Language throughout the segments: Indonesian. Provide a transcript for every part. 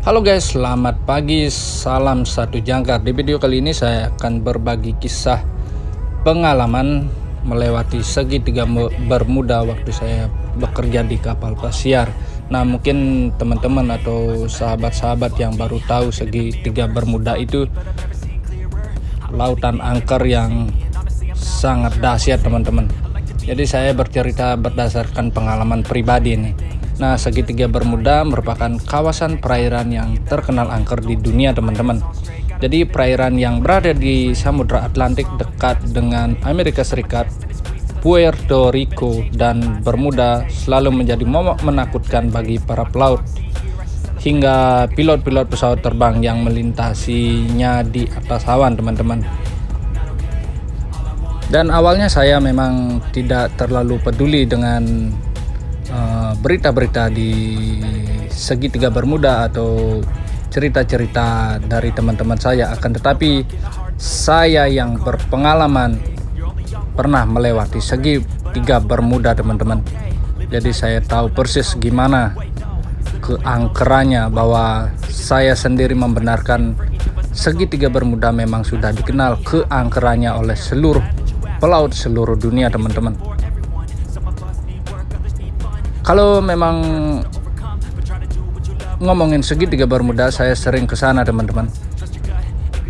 Halo guys, selamat pagi, salam satu jangkar. Di video kali ini saya akan berbagi kisah pengalaman melewati segitiga bermuda waktu saya bekerja di kapal pesiar. Nah mungkin teman-teman atau sahabat-sahabat yang baru tahu segitiga bermuda itu Lautan angker yang sangat dahsyat teman-teman. Jadi saya bercerita berdasarkan pengalaman pribadi nih Nah, segitiga Bermuda merupakan kawasan perairan yang terkenal angker di dunia, teman-teman. Jadi, perairan yang berada di Samudra Atlantik dekat dengan Amerika Serikat, Puerto Rico, dan Bermuda selalu menjadi momok menakutkan bagi para pelaut hingga pilot-pilot pesawat terbang yang melintasinya di atas awan, teman-teman. Dan awalnya saya memang tidak terlalu peduli dengan berita-berita di segitiga bermuda atau cerita-cerita dari teman-teman saya akan tetapi saya yang berpengalaman pernah melewati segitiga bermuda teman-teman. Jadi saya tahu persis gimana keangkerannya bahwa saya sendiri membenarkan segitiga bermuda memang sudah dikenal keangkerannya oleh seluruh pelaut seluruh dunia teman-teman kalau memang ngomongin segitiga bermuda saya sering ke sana teman-teman.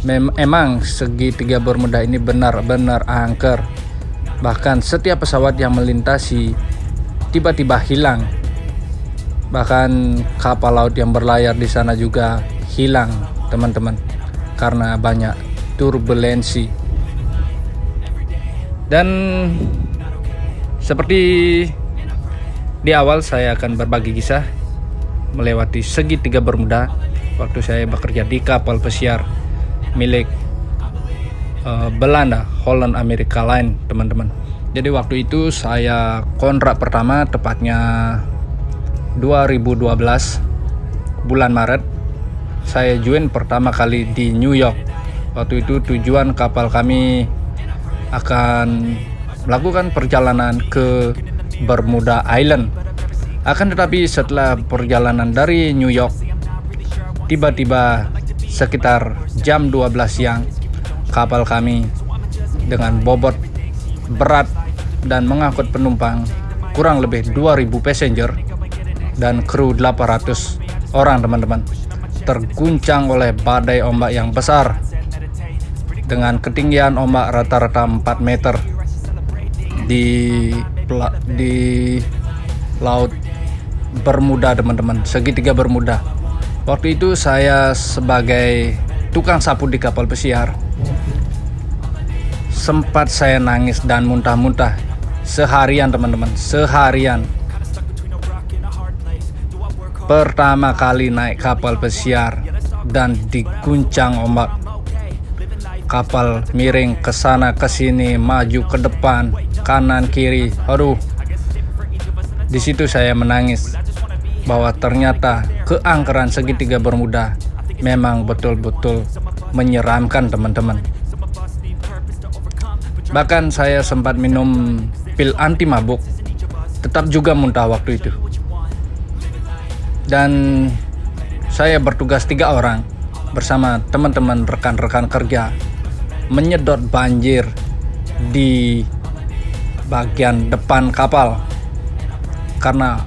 Mem emang segitiga bermuda ini benar-benar angker. Bahkan setiap pesawat yang melintasi tiba-tiba hilang. Bahkan kapal laut yang berlayar di sana juga hilang teman-teman karena banyak turbulensi. Dan seperti di awal saya akan berbagi kisah melewati segitiga Bermuda waktu saya bekerja di kapal pesiar milik uh, Belanda Holland America Line teman-teman. Jadi waktu itu saya kontrak pertama tepatnya 2012 bulan Maret saya join pertama kali di New York. Waktu itu tujuan kapal kami akan melakukan perjalanan ke Bermuda Island. Akan tetapi setelah perjalanan dari New York, tiba-tiba sekitar jam 12 siang, kapal kami dengan bobot berat dan mengangkut penumpang kurang lebih 2000 passenger dan kru 800 orang teman-teman terguncang oleh badai ombak yang besar dengan ketinggian ombak rata-rata 4 meter di di laut Bermuda teman-teman. Segitiga Bermuda. Waktu itu saya sebagai tukang sapu di kapal pesiar sempat saya nangis dan muntah-muntah. Seharian teman-teman seharian. Pertama kali naik kapal pesiar dan diguncang ombak. Kapal miring ke sana ke sini maju ke depan kanan kiri. Aduh. Di situ saya menangis bahwa ternyata keangkeran segitiga bermuda memang betul-betul menyeramkan teman-teman. Bahkan saya sempat minum pil anti mabuk tetap juga muntah waktu itu. Dan saya bertugas tiga orang bersama teman-teman rekan-rekan kerja menyedot banjir di bagian depan kapal. Karena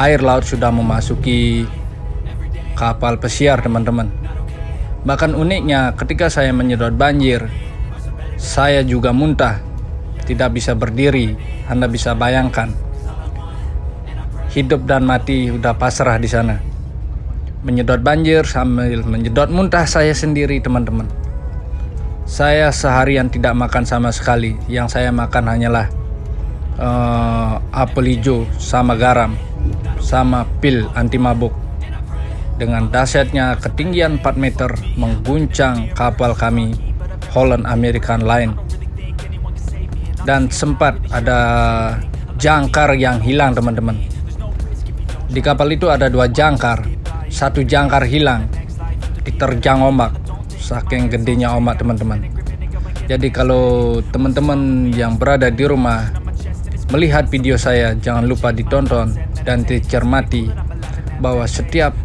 air laut sudah memasuki kapal pesiar teman-teman. Bahkan uniknya ketika saya menyedot banjir saya juga muntah. Tidak bisa berdiri anda bisa bayangkan. Hidup dan mati udah pasrah di sana. Menyedot banjir sambil menyedot muntah saya sendiri teman-teman. Saya seharian tidak makan sama sekali. Yang saya makan hanyalah uh, apel hijau sama garam sama pil anti mabuk. Dengan dahsyatnya ketinggian 4 meter mengguncang kapal kami Holland American Line. Dan sempat ada jangkar yang hilang teman-teman. Di kapal itu ada dua jangkar. Satu jangkar hilang diterjang ombak saking gedenya ombak teman-teman jadi kalau teman-teman yang berada di rumah melihat video saya jangan lupa ditonton dan dicermati bahwa setiap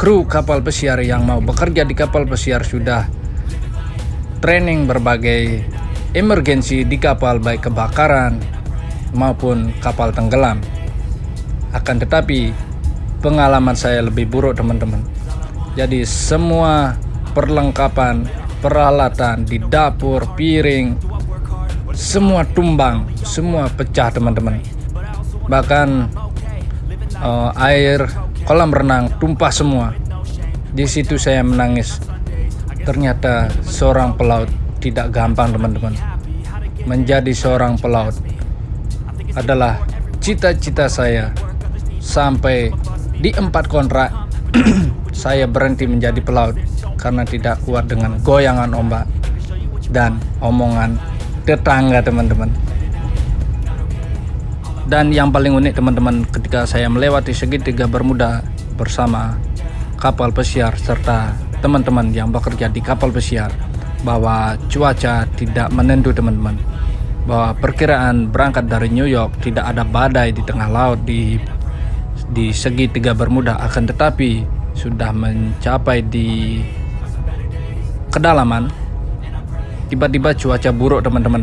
kru kapal pesiar yang mau bekerja di kapal pesiar sudah training berbagai emergensi di kapal baik kebakaran maupun kapal tenggelam. Akan tetapi pengalaman saya lebih buruk teman-teman. Jadi semua perlengkapan, peralatan di dapur, piring, semua tumbang, semua pecah teman-teman. Bahkan uh, air kolam renang tumpah semua. Di situ saya menangis. Ternyata seorang pelaut tidak gampang teman-teman. Menjadi seorang pelaut adalah cita-cita saya sampai di empat kontrak saya berhenti menjadi pelaut karena tidak kuat dengan goyangan ombak dan omongan tetangga teman-teman. Dan yang paling unik teman-teman ketika saya melewati segitiga Bermuda bersama kapal pesiar serta teman-teman yang bekerja di kapal pesiar bahwa cuaca tidak menentu teman-teman. Bahwa perkiraan berangkat dari New York tidak ada badai di tengah laut di di segitiga Bermuda akan tetapi sudah mencapai di kedalaman tiba-tiba cuaca buruk teman-teman.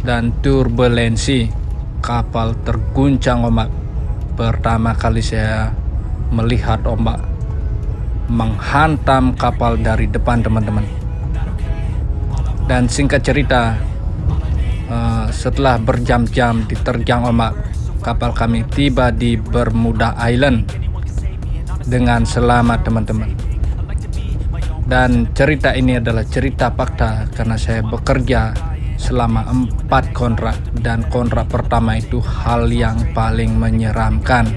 Dan turbulensi kapal terguncang ombak. Pertama kali saya melihat ombak menghantam kapal dari depan teman-teman. Dan singkat cerita uh, setelah berjam-jam diterjang ombak kapal kami tiba di Bermuda Island dengan selamat teman-teman dan cerita ini adalah cerita fakta karena saya bekerja selama empat kontrak dan kontrak pertama itu hal yang paling menyeramkan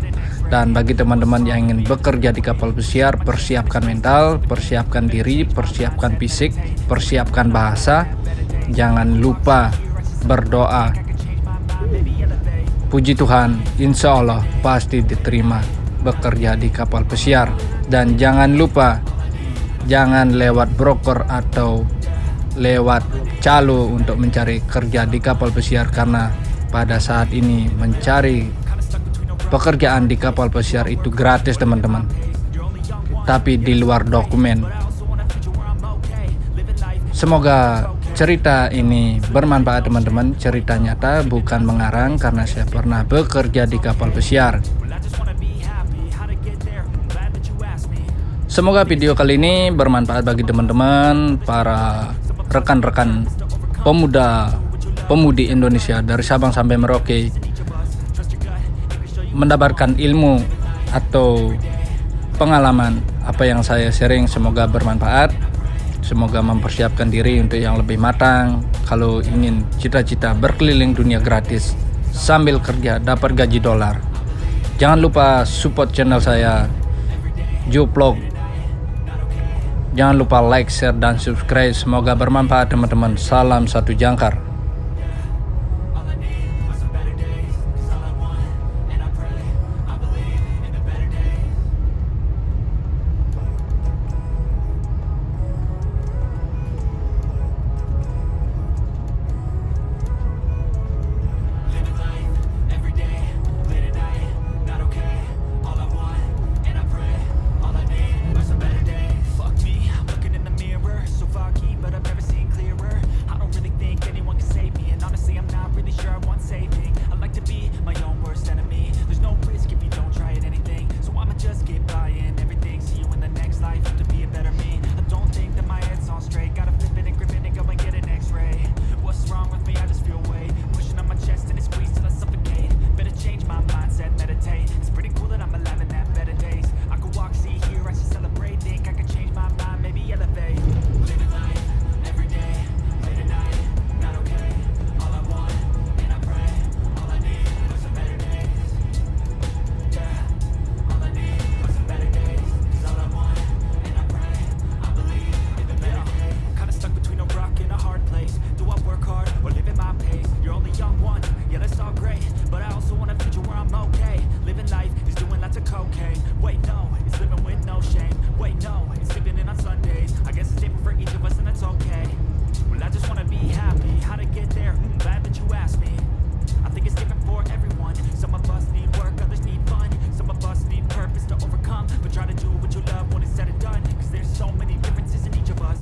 dan bagi teman-teman yang ingin bekerja di kapal pesiar, persiapkan mental, persiapkan diri, persiapkan fisik, persiapkan bahasa. Jangan lupa berdoa. Puji Tuhan, insya Allah pasti diterima bekerja di kapal pesiar. Dan jangan lupa, jangan lewat broker atau lewat calo untuk mencari kerja di kapal pesiar karena pada saat ini mencari pekerjaan di kapal pesiar itu gratis teman-teman. Tapi di luar dokumen. Semoga cerita ini bermanfaat teman-teman. Cerita nyata bukan mengarang karena saya pernah bekerja di kapal pesiar semoga video kali ini bermanfaat bagi teman-teman para rekan-rekan pemuda pemudi Indonesia dari Sabang sampai Merauke. Mendapatkan ilmu atau pengalaman apa yang saya sharing semoga bermanfaat. Semoga mempersiapkan diri untuk yang lebih matang. Kalau ingin cita-cita berkeliling dunia gratis sambil kerja dapat gaji dolar. Jangan lupa support channel saya Vlog jangan lupa like share dan subscribe. Semoga bermanfaat teman-teman. Salam satu jangkar